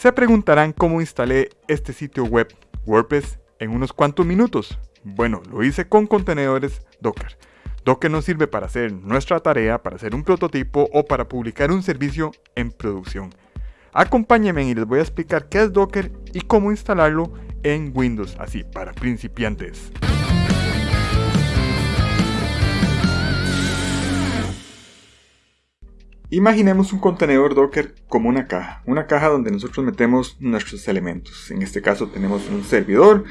Se preguntarán cómo instalé este sitio web WordPress en unos cuantos minutos. Bueno, lo hice con contenedores Docker. Docker nos sirve para hacer nuestra tarea, para hacer un prototipo o para publicar un servicio en producción. Acompáñenme y les voy a explicar qué es Docker y cómo instalarlo en Windows, así para principiantes. Imaginemos un contenedor Docker como una caja, una caja donde nosotros metemos nuestros elementos. En este caso tenemos un servidor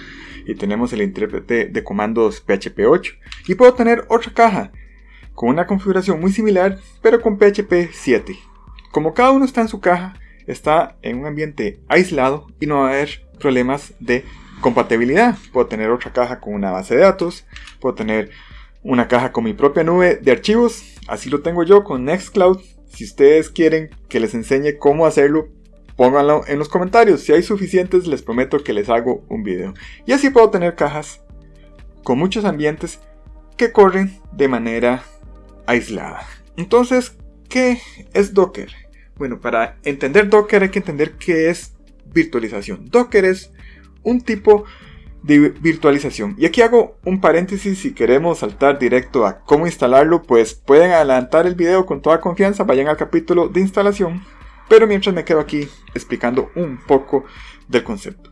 y tenemos el intérprete de comandos PHP 8 y puedo tener otra caja con una configuración muy similar pero con PHP 7. Como cada uno está en su caja, está en un ambiente aislado y no va a haber problemas de compatibilidad. Puedo tener otra caja con una base de datos, puedo tener una caja con mi propia nube de archivos, así lo tengo yo con Nextcloud si ustedes quieren que les enseñe cómo hacerlo, pónganlo en los comentarios. Si hay suficientes, les prometo que les hago un video. Y así puedo tener cajas con muchos ambientes que corren de manera aislada. Entonces, ¿qué es Docker? Bueno, para entender Docker hay que entender qué es virtualización. Docker es un tipo de virtualización. Y aquí hago un paréntesis si queremos saltar directo a cómo instalarlo, pues pueden adelantar el video con toda confianza, vayan al capítulo de instalación, pero mientras me quedo aquí explicando un poco del concepto.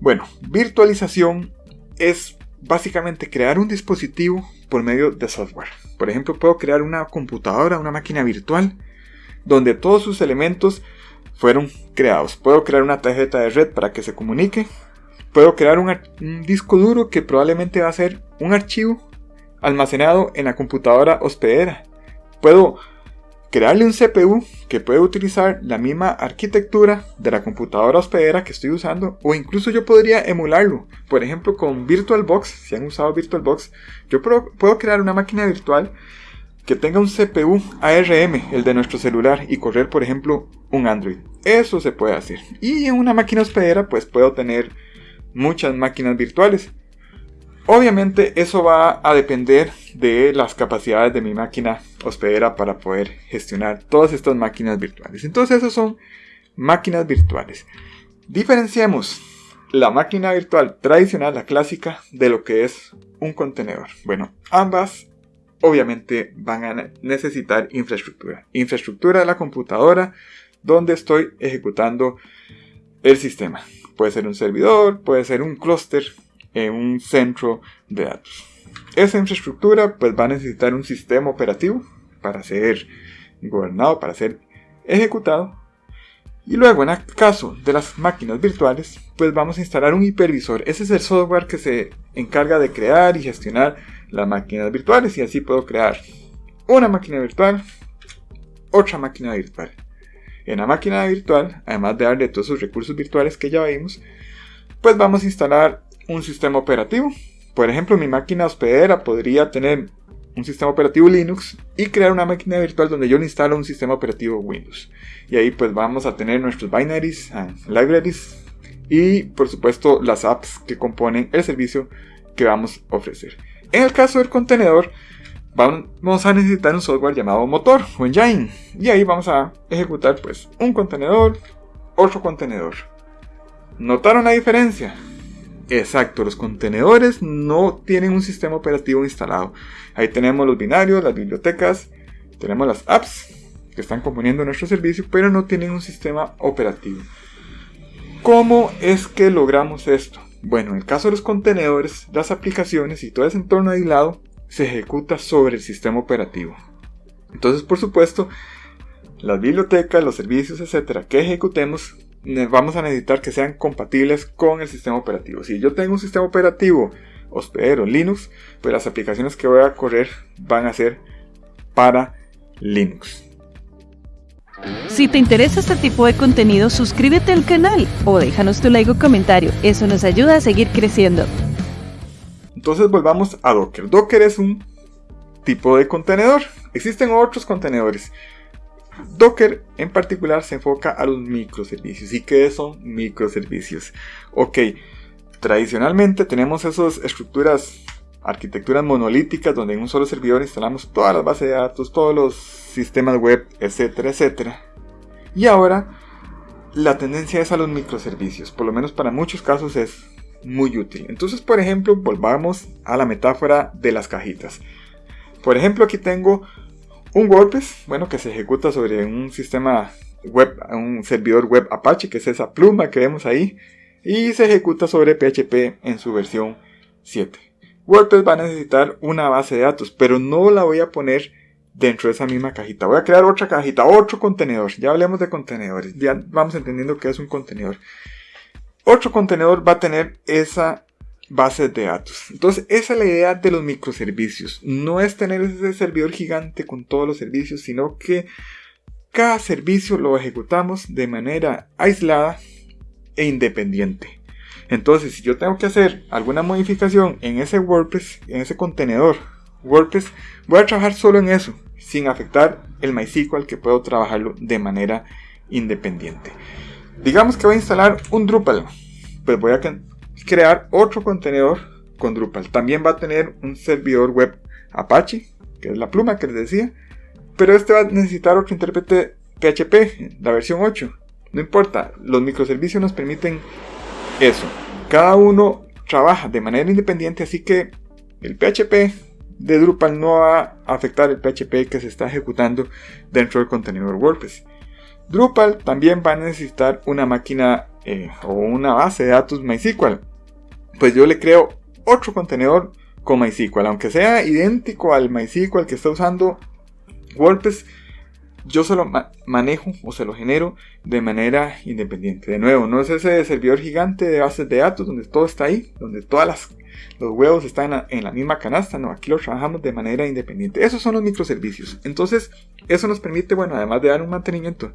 Bueno, virtualización es básicamente crear un dispositivo por medio de software. Por ejemplo, puedo crear una computadora, una máquina virtual, donde todos sus elementos fueron creados. Puedo crear una tarjeta de red para que se comunique, Puedo crear un, disco duro que probablemente va a ser un archivo almacenado en la computadora hospedera. Puedo crearle un CPU que puede utilizar la misma arquitectura de la computadora hospedera que estoy usando o incluso yo podría emularlo. Por ejemplo con VirtualBox, si han usado VirtualBox, yo puedo crear una máquina virtual que tenga un CPU ARM, el de nuestro celular, y correr por ejemplo un Android. Eso se puede hacer. Y en una máquina hospedera pues puedo tener muchas máquinas virtuales. Obviamente eso va a depender de las capacidades de mi máquina hospedera para poder gestionar todas estas máquinas virtuales. Entonces esas son máquinas virtuales. Diferenciemos la máquina virtual tradicional, la clásica, de lo que es un contenedor. Bueno, ambas obviamente van a necesitar infraestructura. Infraestructura de la computadora donde estoy ejecutando el sistema. Puede ser un servidor, puede ser un clúster en un centro de datos. Esa infraestructura pues va a necesitar un sistema operativo para ser gobernado, para ser ejecutado. Y luego en el caso de las máquinas virtuales, pues vamos a instalar un hipervisor. Ese es el software que se encarga de crear y gestionar las máquinas virtuales y así puedo crear una máquina virtual, otra máquina virtual. En la máquina virtual, además de darle todos esos recursos virtuales que ya vimos, pues vamos a instalar un sistema operativo. Por ejemplo, mi máquina hospedera podría tener un sistema operativo Linux y crear una máquina virtual donde yo le instalo un sistema operativo Windows. Y ahí pues vamos a tener nuestros binaries, and libraries y por supuesto las apps que componen el servicio que vamos a ofrecer. En el caso del contenedor, vamos a necesitar un software llamado motor o engine. Y ahí vamos a ejecutar pues un contenedor otro contenedor. Notaron la diferencia exacto los contenedores no tienen un sistema operativo instalado. Ahí tenemos los binarios las bibliotecas tenemos las apps que están componiendo nuestro servicio pero no tienen un sistema operativo. ¿cómo es que logramos esto? bueno en el caso de los contenedores las aplicaciones y todo ese entorno aislado se ejecuta sobre el sistema operativo. Entonces, por supuesto, las bibliotecas, los servicios, etcétera, que ejecutemos, vamos a necesitar que sean compatibles con el sistema operativo. Si yo tengo un sistema operativo hospedero Linux, pues las aplicaciones que voy a correr van a ser para Linux. Si te interesa este tipo de contenido, suscríbete al canal o déjanos tu like o comentario. Eso nos ayuda a seguir creciendo. Entonces volvamos a Docker. Docker es un tipo de contenedor. Existen otros contenedores. Docker en particular se enfoca a los microservicios. ¿Y qué son microservicios? Ok, tradicionalmente tenemos esas estructuras, arquitecturas monolíticas donde en un solo servidor instalamos todas las bases de datos, todos los sistemas web, etcétera, etcétera. Y ahora la tendencia es a los microservicios, por lo menos para muchos casos es muy útil. Entonces, por ejemplo, volvamos a la metáfora de las cajitas. Por ejemplo, aquí tengo un WordPress, bueno, que se ejecuta sobre un sistema web, un servidor web Apache, que es esa pluma que vemos ahí, y se ejecuta sobre PHP en su versión 7. WordPress va a necesitar una base de datos, pero no la voy a poner dentro de esa misma cajita. Voy a crear otra cajita, otro contenedor. Ya hablemos de contenedores, ya vamos entendiendo qué es un contenedor. Otro contenedor va a tener esa base de datos. Entonces, esa es la idea de los microservicios. No es tener ese servidor gigante con todos los servicios, sino que cada servicio lo ejecutamos de manera aislada e independiente. Entonces, si yo tengo que hacer alguna modificación en ese WordPress, en ese contenedor WordPress, voy a trabajar solo en eso, sin afectar el MySQL que puedo trabajarlo de manera independiente. Digamos que voy a instalar un Drupal, pues voy a crear otro contenedor con Drupal. También va a tener un servidor web Apache, que es la pluma que les decía, pero este va a necesitar otro intérprete PHP, la versión 8. No importa, los microservicios nos permiten eso. Cada uno trabaja de manera independiente, así que el PHP de Drupal no va a afectar el PHP que se está ejecutando dentro del contenedor WordPress. Drupal también va a necesitar una máquina eh, o una base de datos MySQL. Pues yo le creo otro contenedor con MySQL, aunque sea idéntico al MySQL que está usando WordPress yo se lo manejo o se lo genero de manera independiente. De nuevo, no es ese servidor gigante de bases de datos donde todo está ahí, donde todas las los huevos están en la, misma canasta, no, aquí lo trabajamos de manera independiente. Esos son los microservicios. Entonces, eso nos permite, bueno, además de dar un mantenimiento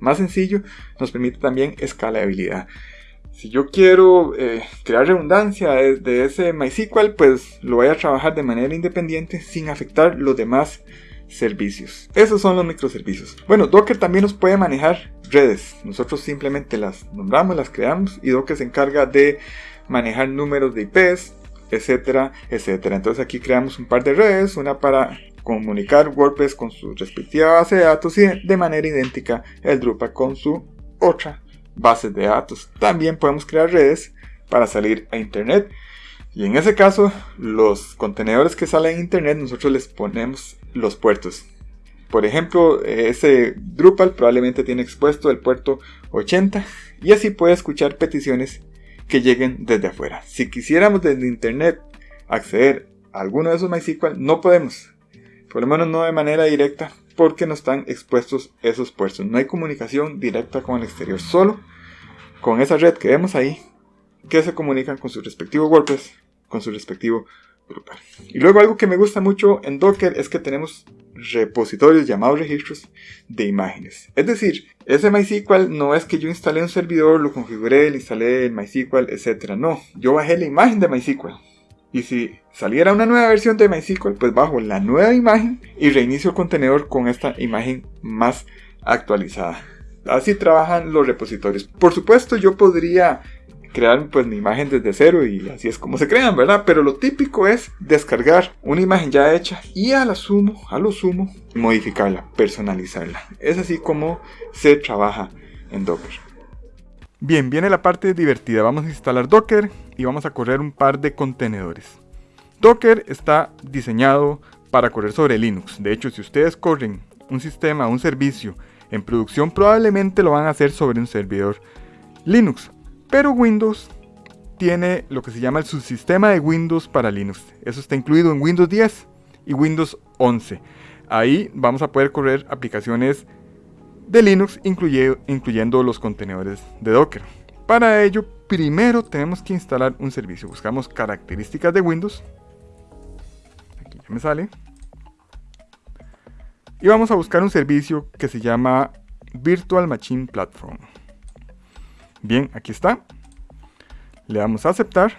más sencillo, nos permite también escalabilidad. Si yo quiero eh, crear redundancia de, de, ese MySQL, pues lo voy a trabajar de manera independiente sin afectar los demás servicios. Esos son los microservicios. Bueno, Docker también nos puede manejar redes. Nosotros simplemente las nombramos, las creamos y Docker se encarga de manejar números de IPs, etcétera, etcétera. Entonces aquí creamos un par de redes, una para comunicar WordPress con su respectiva base de datos y de manera idéntica el Drupal con su otra base de datos. También podemos crear redes para salir a internet y en ese caso, los contenedores que salen en internet, nosotros les ponemos los puertos. Por ejemplo, ese Drupal probablemente tiene expuesto el puerto 80 y así puede escuchar peticiones que lleguen desde afuera. Si quisiéramos desde internet acceder a alguno de esos MySQL, no podemos. Por lo menos no de manera directa porque no están expuestos esos puertos. No hay comunicación directa con el exterior, solo con esa red que vemos ahí que se comunican con su respectivo WordPress, con su respectivo Drupal. Y luego algo que me gusta mucho en Docker es que tenemos repositorios llamados registros de imágenes. Es decir, ese MySQL no es que yo instalé un servidor, lo configuré, le instalé el MySQL, etc. No, yo bajé la imagen de MySQL. Y si saliera una nueva versión de MySQL, pues bajo la nueva imagen y reinicio el contenedor con esta imagen más actualizada. Así trabajan los repositorios. Por supuesto, yo podría crear pues mi imagen desde cero y así es como se crean, ¿verdad? Pero lo típico es descargar una imagen ya hecha y a lo sumo, a lo sumo, modificarla, personalizarla. Es así como se trabaja en Docker. Bien, viene la parte divertida. Vamos a instalar Docker y vamos a correr un par de contenedores. Docker está diseñado para correr sobre Linux. De hecho, si ustedes corren un sistema, un servicio en producción, probablemente lo van a hacer sobre un servidor Linux. Pero Windows tiene lo que se llama el subsistema de Windows para Linux. Eso está incluido en Windows 10 y Windows 11. Ahí vamos a poder correr aplicaciones de Linux, incluyendo los contenedores de Docker. Para ello, primero tenemos que instalar un servicio. Buscamos características de Windows. Aquí ya me sale. Y vamos a buscar un servicio que se llama Virtual Machine Platform. Bien, aquí está. Le damos a aceptar.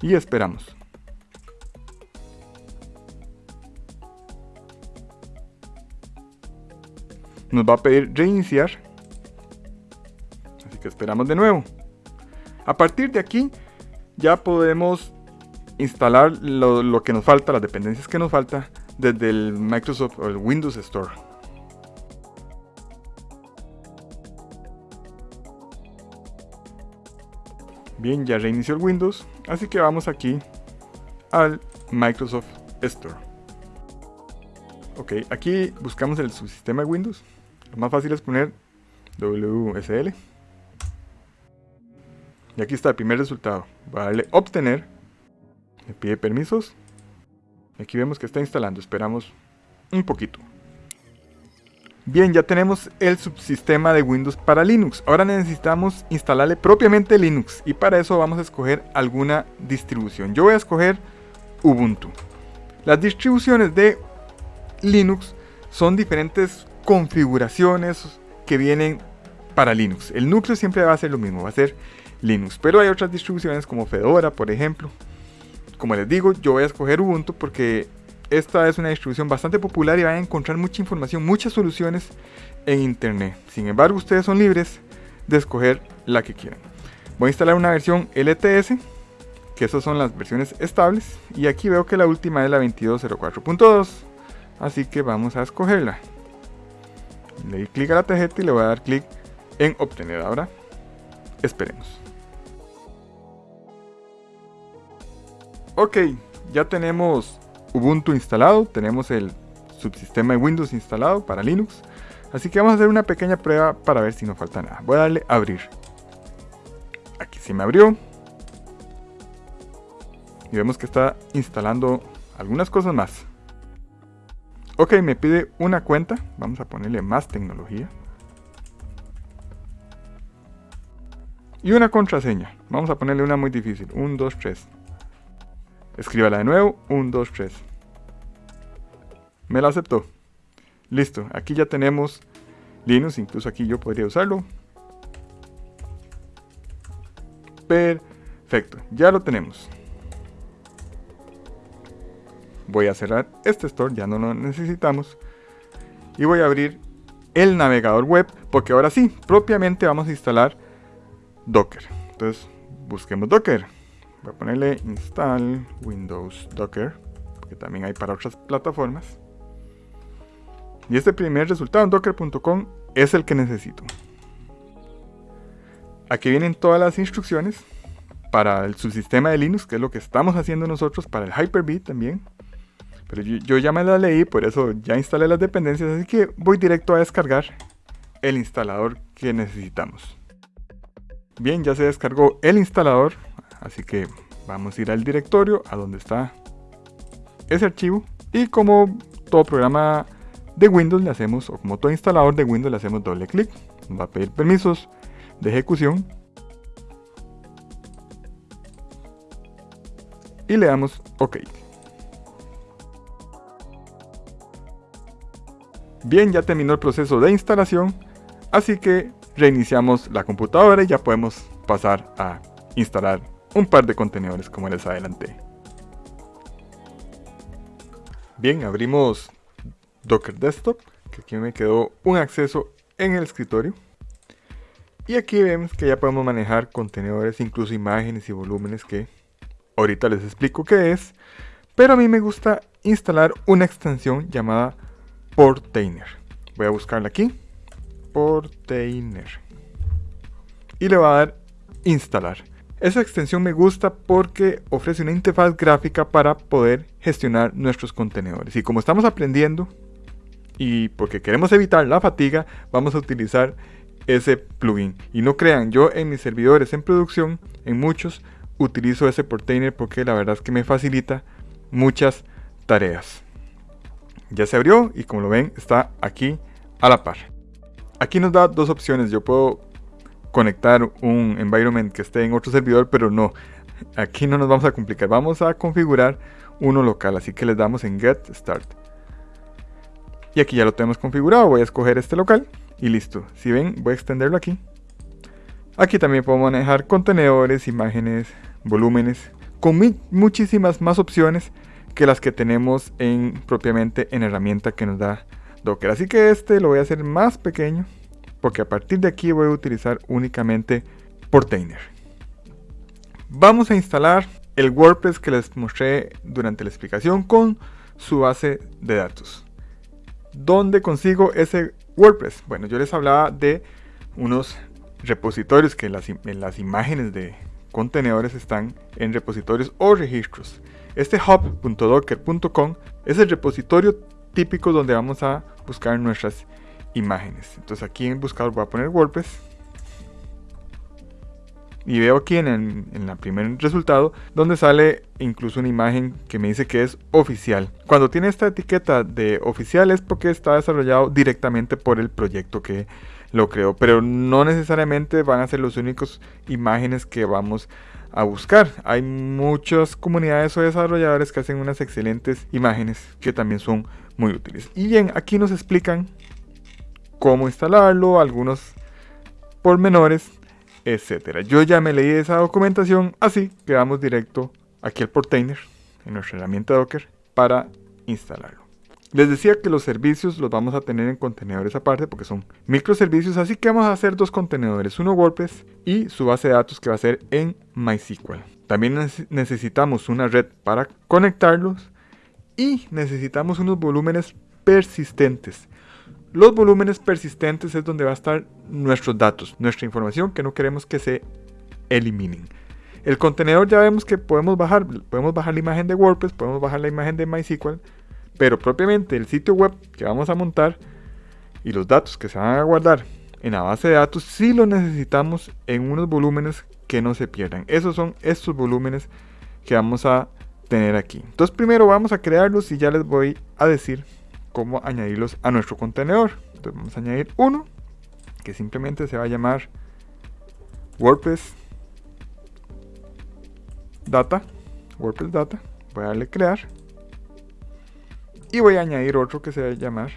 Y esperamos. nos va a pedir reiniciar. Así que esperamos de nuevo. A partir de aquí ya podemos instalar lo, que nos falta, las dependencias que nos falta desde el Microsoft o el Windows Store. Bien, ya reinició el Windows, así que vamos aquí al Microsoft Store. Ok, aquí buscamos el subsistema de Windows. Lo más fácil es poner WSL. Y aquí está el primer resultado. Voy a darle obtener. Me pide permisos. Aquí vemos que está instalando. Esperamos un poquito. Bien, ya tenemos el subsistema de Windows para Linux. Ahora necesitamos instalarle propiamente Linux. Y para eso vamos a escoger alguna distribución. Yo voy a escoger Ubuntu. Las distribuciones de Linux son diferentes configuraciones que vienen para Linux. El núcleo siempre va a ser lo mismo, va a ser Linux. Pero hay otras distribuciones como Fedora, por ejemplo. Como les digo, yo voy a escoger Ubuntu porque esta es una distribución bastante popular y van a encontrar mucha información, muchas soluciones en internet. Sin embargo, ustedes son libres de escoger la que quieran. Voy a instalar una versión LTS, que esas son las versiones estables, y aquí veo que la última es la 2204.2, así que vamos a escogerla. Le doy clic a la tarjeta y le voy a dar clic en obtener ahora. Esperemos. Ok, ya tenemos Ubuntu instalado, tenemos el subsistema de Windows instalado para Linux. Así que vamos a hacer una pequeña prueba para ver si no falta nada. Voy a darle abrir. Aquí se me abrió. Y vemos que está instalando algunas cosas más. Ok, me pide una cuenta. Vamos a ponerle más tecnología. Y una contraseña. Vamos a ponerle una muy difícil. 1, 2, 3. Escríbala de nuevo. 1, 2, 3. Me la aceptó. Listo. Aquí ya tenemos Linux. Incluso aquí yo podría usarlo. Perfecto. Ya lo tenemos. Voy a cerrar este store. Ya no lo necesitamos. Y voy a abrir el navegador web. Porque ahora sí, propiamente vamos a instalar Docker. Entonces, busquemos Docker. Voy a ponerle install Windows Docker, porque también hay para otras plataformas. Y este primer resultado en docker.com es el que necesito. Aquí vienen todas las instrucciones para el subsistema de Linux, que es lo que estamos haciendo nosotros, para el Hyper-V también. Pero yo, ya me la leí, por eso ya instalé las dependencias, así que voy directo a descargar el instalador que necesitamos. Bien, ya se descargó el instalador, así que vamos a ir al directorio a donde está ese archivo y como todo programa de Windows le hacemos, o como todo instalador de Windows le hacemos doble clic, va a pedir permisos de ejecución y le damos OK. Bien, ya terminó el proceso de instalación, así que reiniciamos la computadora y ya podemos pasar a instalar un par de contenedores como les adelanté. Bien, abrimos Docker Desktop, que aquí me quedó un acceso en el escritorio. Y aquí vemos que ya podemos manejar contenedores, incluso imágenes y volúmenes que ahorita les explico qué es. Pero a mí me gusta instalar una extensión llamada Portainer. Voy a buscarla aquí. Portainer. Y le voy a dar instalar. Esa extensión me gusta porque ofrece una interfaz gráfica para poder gestionar nuestros contenedores. Y como estamos aprendiendo y porque queremos evitar la fatiga, vamos a utilizar ese plugin. Y no crean, yo en mis servidores en producción, en muchos, utilizo ese portainer porque la verdad es que me facilita muchas tareas. Ya se abrió y como lo ven está aquí a la par. Aquí nos da dos opciones. Yo puedo conectar un environment que esté en otro servidor, pero no. Aquí no nos vamos a complicar. Vamos a configurar uno local. Así que les damos en Get Start. Y aquí ya lo tenemos configurado. Voy a escoger este local y listo. Si ven, voy a extenderlo aquí. Aquí también puedo manejar contenedores, imágenes, volúmenes, con muchísimas más opciones que las que tenemos en propiamente en herramienta que nos da Docker. Así que este lo voy a hacer más pequeño porque a partir de aquí voy a utilizar únicamente Portainer. Vamos a instalar el WordPress que les mostré durante la explicación con su base de datos. ¿Dónde consigo ese WordPress? Bueno, yo les hablaba de unos repositorios que en las, imágenes de contenedores están en repositorios o registros. Este hub.docker.com es el repositorio típico donde vamos a buscar nuestras imágenes. Entonces aquí en buscador voy a poner WordPress. Y veo aquí en el, primer resultado donde sale incluso una imagen que me dice que es oficial. Cuando tiene esta etiqueta de oficial es porque está desarrollado directamente por el proyecto que lo creó. Pero no necesariamente van a ser los únicos imágenes que vamos a buscar. Hay muchas comunidades o desarrolladores que hacen unas excelentes imágenes que también son muy útiles. Y bien, aquí nos explican cómo instalarlo, algunos pormenores, etcétera. Yo ya me leí esa documentación, así que vamos directo aquí al portainer en nuestra herramienta Docker para instalarlo. Les decía que los servicios los vamos a tener en contenedores aparte porque son microservicios, así que vamos a hacer dos contenedores, uno WordPress y su base de datos que va a ser en MySQL. También necesitamos una red para conectarlos y necesitamos unos volúmenes persistentes. Los volúmenes persistentes es donde va a estar nuestros datos, nuestra información que no queremos que se eliminen. El contenedor ya vemos que podemos bajar, podemos bajar la imagen de WordPress, podemos bajar la imagen de MySQL, pero propiamente el sitio web que vamos a montar y los datos que se van a guardar en la base de datos sí lo necesitamos en unos volúmenes que no se pierdan. Esos son estos volúmenes que vamos a tener aquí. Entonces primero vamos a crearlos y ya les voy a decir cómo añadirlos a nuestro contenedor. Entonces vamos a añadir uno que simplemente se va a llamar WordPress Data. WordPress Data. Voy a darle crear. Y voy a añadir otro que se va a llamar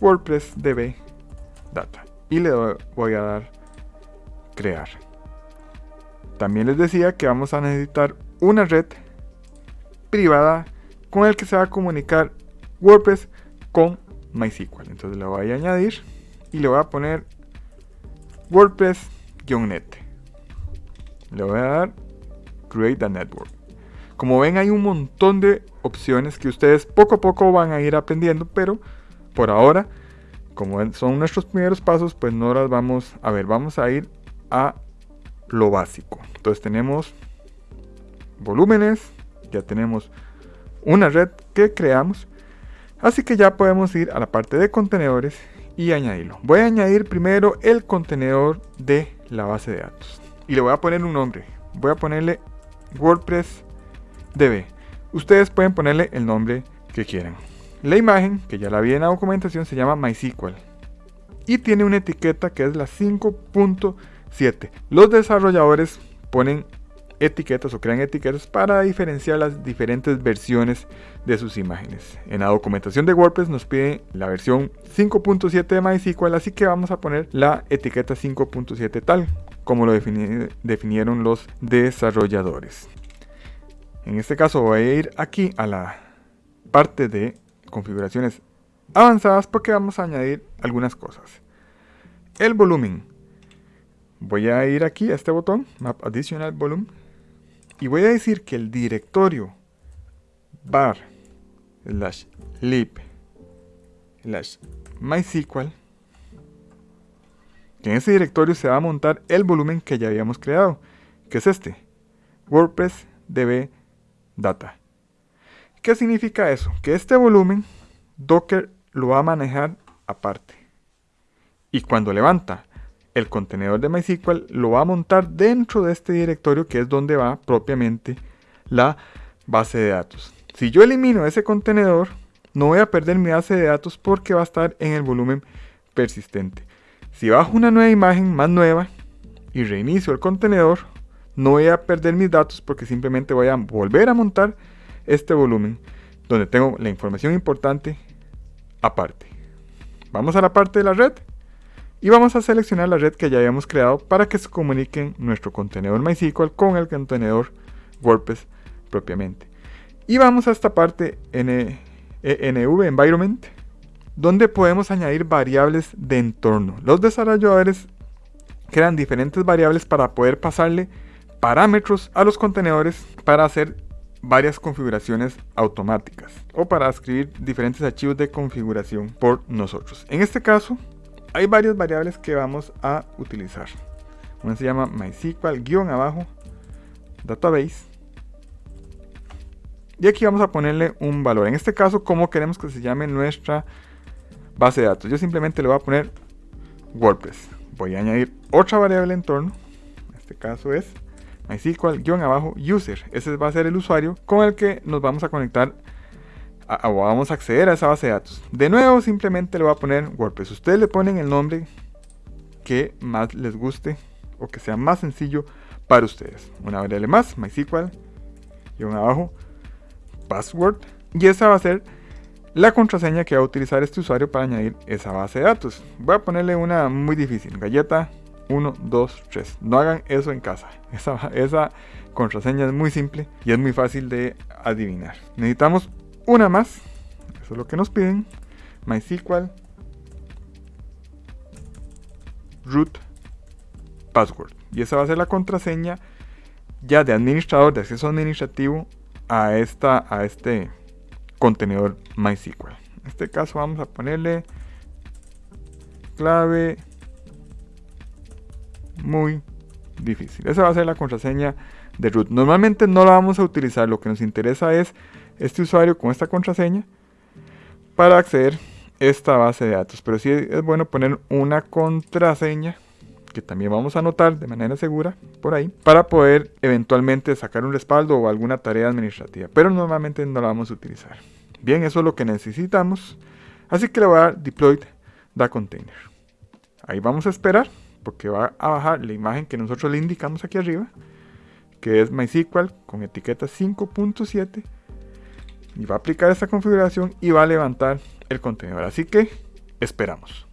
WordPress DB Data. Y le voy a dar crear. También les decía que vamos a necesitar una red privada con el que se va a comunicar WordPress con MySQL. Entonces le voy a añadir y le voy a poner WordPress-net. Le voy a dar Create a Network. Como ven hay un montón de opciones que ustedes poco a poco van a ir aprendiendo, pero por ahora, como son nuestros primeros pasos, pues no las vamos a ver. Vamos a ir a lo básico. Entonces tenemos volúmenes, ya tenemos una red que creamos, así que ya podemos ir a la parte de contenedores y añadirlo. Voy a añadir primero el contenedor de la base de datos y le voy a poner un nombre. Voy a ponerle WordPress DB. Ustedes pueden ponerle el nombre que quieran. La imagen, que ya la vi en la documentación, se llama MySQL. Y tiene una etiqueta que es la 5.7. Los desarrolladores ponen etiquetas o crean etiquetas para diferenciar las diferentes versiones de sus imágenes. En la documentación de WordPress nos pide la versión 5.7 de MySQL, así que vamos a poner la etiqueta 5.7 tal como lo definieron los desarrolladores. En este caso voy a ir aquí a la parte de configuraciones avanzadas porque vamos a añadir algunas cosas. El volumen. Voy a ir aquí a este botón, Map Additional Volume, y voy a decir que el directorio var slash lib slash mysql en ese directorio se va a montar el volumen que ya habíamos creado, que es este, WordPress DB data. ¿Qué significa eso? Que este volumen Docker lo va a manejar aparte. Y cuando levanta el contenedor de MySQL, lo va a montar dentro de este directorio que es donde va propiamente la base de datos. Si yo elimino ese contenedor, no voy a perder mi base de datos porque va a estar en el volumen persistente. Si bajo una nueva imagen más nueva y reinicio el contenedor, no voy a perder mis datos porque simplemente voy a volver a montar este volumen donde tengo la información importante aparte. Vamos a la parte de la red y vamos a seleccionar la red que ya habíamos creado para que se comuniquen nuestro contenedor MySQL con el contenedor WordPress propiamente. Y vamos a esta parte NV Environment donde podemos añadir variables de entorno. Los desarrolladores crean diferentes variables para poder pasarle parámetros a los contenedores para hacer varias configuraciones automáticas o para escribir diferentes archivos de configuración por nosotros. En este caso hay varias variables que vamos a utilizar. Una se llama MySQL guion abajo database. Y aquí vamos a ponerle un valor. En este caso, ¿cómo queremos que se llame nuestra base de datos? Yo simplemente le voy a poner WordPress. Voy a añadir otra variable entorno. En este caso es MySQL-user. Ese va a ser el usuario con el que nos vamos a conectar o vamos a acceder a esa base de datos. De nuevo, simplemente le voy a poner WordPress. Ustedes le ponen el nombre que más les guste o que sea más sencillo para ustedes. Una variable más, MySQL, un abajo, password. Y esa va a ser la contraseña que va a utilizar este usuario para añadir esa base de datos. Voy a ponerle una muy difícil, galleta 1, 2, 3. No hagan eso en casa. Esa, esa contraseña es muy simple y es muy fácil de adivinar. Necesitamos una más. Eso es lo que nos piden. MySQL root password. Y esa va a ser la contraseña ya de administrador, de acceso administrativo a, esta, a este contenedor MySQL. En este caso vamos a ponerle clave muy difícil. Esa va a ser la contraseña de root. Normalmente no la vamos a utilizar. Lo que nos interesa es este usuario con esta contraseña para acceder a esta base de datos. Pero sí es bueno poner una contraseña que también vamos a anotar de manera segura por ahí para poder eventualmente sacar un respaldo o alguna tarea administrativa. Pero normalmente no la vamos a utilizar. Bien, eso es lo que necesitamos. Así que le voy a dar deploy the container. Ahí vamos a esperar porque va a bajar la imagen que nosotros le indicamos aquí arriba, que es MySQL con etiqueta 5.7 y va a aplicar esta configuración y va a levantar el contenedor. Así que esperamos.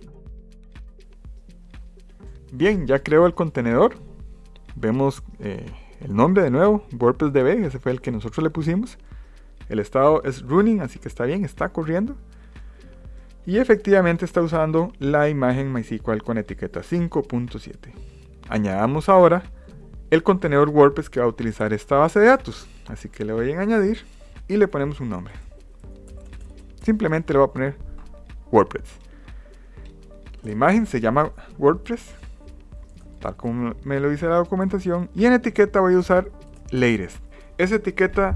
Bien, ya creo el contenedor. Vemos eh, el nombre de nuevo, WordPress DB, ese fue el que nosotros le pusimos. El estado es running, así que está bien, está corriendo. Y efectivamente está usando la imagen MySQL con etiqueta 5.7. Añadamos ahora el contenedor WordPress que va a utilizar esta base de datos. Así que le voy a añadir y le ponemos un nombre. Simplemente le voy a poner WordPress. La imagen se llama WordPress, tal como me lo dice la documentación. Y en etiqueta voy a usar latest. Esa etiqueta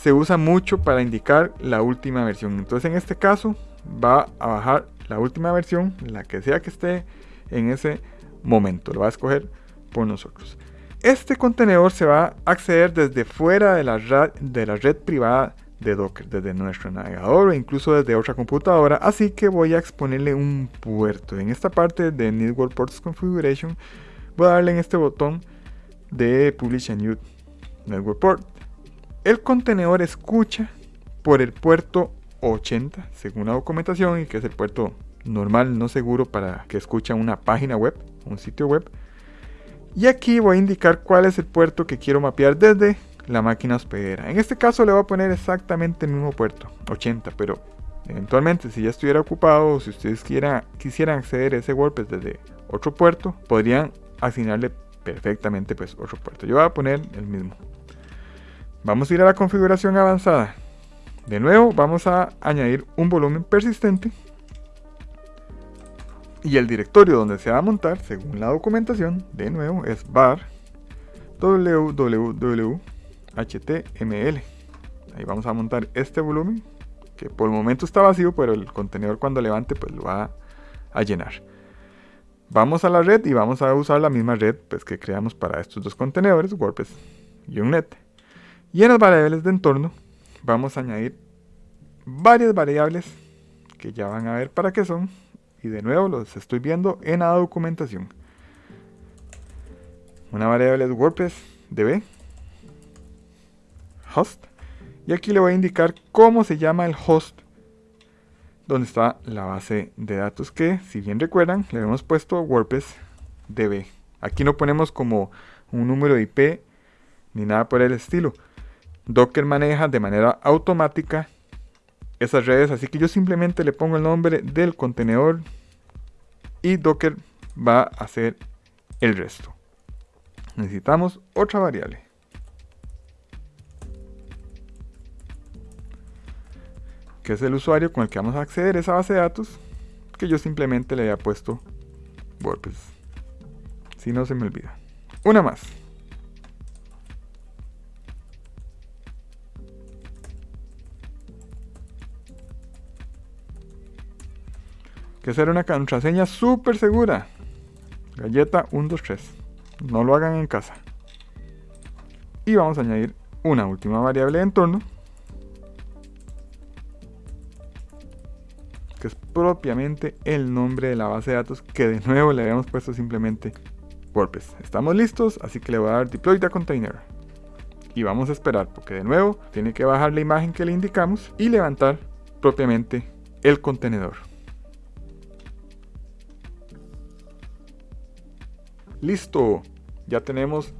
se usa mucho para indicar la última versión. Entonces en este caso va a bajar la última versión, la que sea que esté en ese momento. Lo va a escoger por nosotros. Este contenedor se va a acceder desde fuera de la, red, de la red privada de Docker, desde nuestro navegador o incluso desde otra computadora. Así que voy a exponerle un puerto. En esta parte de Network Ports Configuration voy a darle en este botón de Publish a New Network Port. El contenedor escucha por el puerto 80 según la documentación y que es el puerto normal no seguro para que escuche una página web, un sitio web. Y aquí voy a indicar cuál es el puerto que quiero mapear desde la máquina hospedera. En este caso le voy a poner exactamente el mismo puerto, 80, pero eventualmente si ya estuviera ocupado o si ustedes quisieran acceder a ese WordPress desde otro puerto, podrían asignarle perfectamente pues otro puerto. Yo voy a poner el mismo. Vamos a ir a la configuración avanzada. De nuevo vamos a añadir un volumen persistente y el directorio donde se va a montar, según la documentación, de nuevo es var www.html. Ahí vamos a montar este volumen, que por el momento está vacío, pero el contenedor cuando levante pues lo va a llenar. Vamos a la red y vamos a usar la misma red pues, que creamos para estos dos contenedores, WordPress y Unnet. Y en las variables de entorno vamos a añadir varias variables que ya van a ver para qué son y de nuevo los estoy viendo en la documentación. Una variable es WordPress db host y aquí le voy a indicar cómo se llama el host donde está la base de datos que si bien recuerdan le hemos puesto WordPress db. Aquí no ponemos como un número de IP ni nada por el estilo. Docker maneja de manera automática esas redes, así que yo simplemente le pongo el nombre del contenedor y Docker va a hacer el resto. Necesitamos otra variable. que es el usuario con el que vamos a acceder a esa base de datos, que yo simplemente le había puesto WordPress. Así no se me olvida. Una más. Que ser una contraseña súper segura. Galleta 123. No lo hagan en casa. Y vamos a añadir una última variable de entorno. Que es propiamente el nombre de la base de datos que de nuevo le habíamos puesto simplemente WordPress. Estamos listos, así que le voy a dar deploy the container. Y vamos a esperar porque de nuevo tiene que bajar la imagen que le indicamos y levantar propiamente el contenedor. Listo, ya tenemos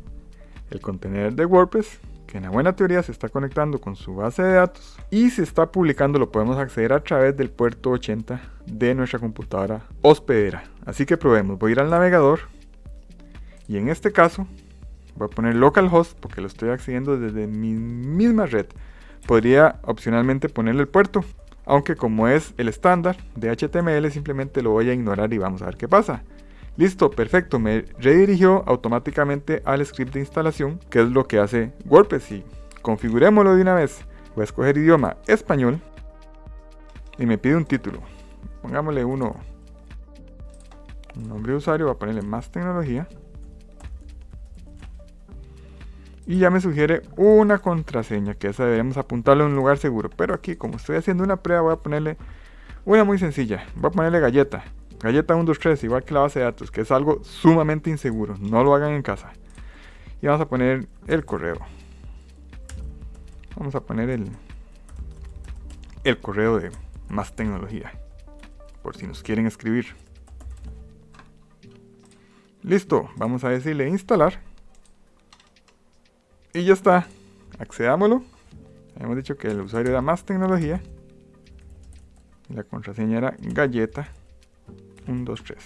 el contenedor de WordPress que en la buena teoría se está conectando con su base de datos y se está publicando lo podemos acceder a través del puerto 80 de nuestra computadora hospedera. Así que probemos, voy a ir al navegador y en este caso voy a poner localhost porque lo estoy accediendo desde mi misma red. Podría opcionalmente ponerle el puerto, aunque como es el estándar de HTML simplemente lo voy a ignorar y vamos a ver qué pasa. Listo, perfecto, me redirigió automáticamente al script de instalación, que es lo que hace WordPress. Y configurémoslo de una vez. Voy a escoger idioma español y me pide un título. Pongámosle uno, un nombre de usuario, voy a ponerle más tecnología. Y ya me sugiere una contraseña, que esa debemos apuntarlo en un lugar seguro. Pero aquí, como estoy haciendo una prueba, voy a ponerle una muy sencilla. Voy a ponerle galleta. Galleta 123, igual que la base de datos, que es algo sumamente inseguro. No lo hagan en casa. Y vamos a poner el correo. Vamos a poner el, el correo de más tecnología. Por si nos quieren escribir. Listo, vamos a decirle instalar. Y ya está. Accedámoslo. Hemos dicho que el usuario era más tecnología. La contraseña era galleta 1, 2, 3.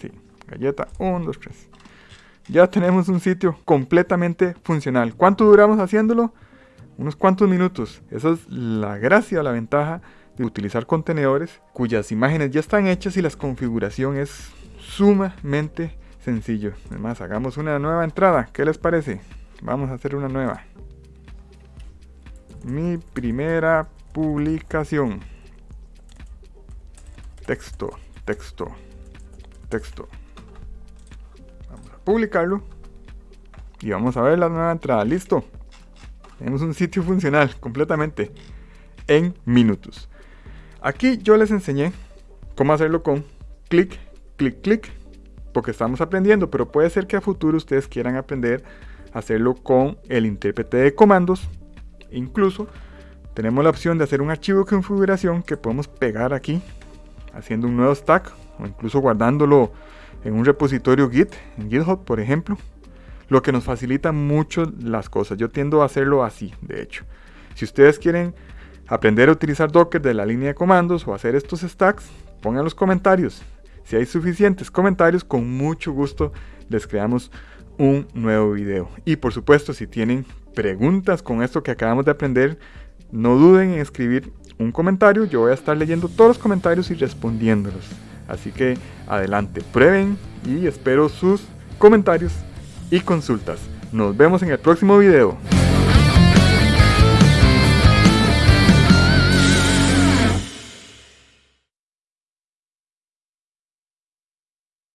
Sí, galleta 1, 2, 3. Ya tenemos un sitio completamente funcional. ¿Cuánto duramos haciéndolo? Unos cuantos minutos. Esa es la gracia, la ventaja de utilizar contenedores cuyas imágenes ya están hechas y la configuración es sumamente sencillo. Además, hagamos una nueva entrada. ¿Qué les parece? Vamos a hacer una nueva. Mi primera publicación texto, texto, texto. Vamos a publicarlo. Y vamos a ver la nueva entrada. Listo. Tenemos un sitio funcional completamente en minutos. Aquí yo les enseñé cómo hacerlo con clic, clic, clic, porque estamos aprendiendo, pero puede ser que a futuro ustedes quieran aprender a hacerlo con el intérprete de comandos. Incluso tenemos la opción de hacer un archivo de configuración que podemos pegar aquí haciendo un nuevo stack o incluso guardándolo en un repositorio Git, en GitHub por ejemplo, lo que nos facilita mucho las cosas. Yo tiendo a hacerlo así, de hecho. Si ustedes quieren aprender a utilizar Docker de la línea de comandos o hacer estos stacks, pongan los comentarios. Si hay suficientes comentarios, con mucho gusto les creamos un nuevo video. Y por supuesto, si tienen preguntas con esto que acabamos de aprender, no duden en escribir un comentario, yo voy a estar leyendo todos los comentarios y respondiéndolos. Así que adelante, prueben y espero sus comentarios y consultas. Nos vemos en el próximo video.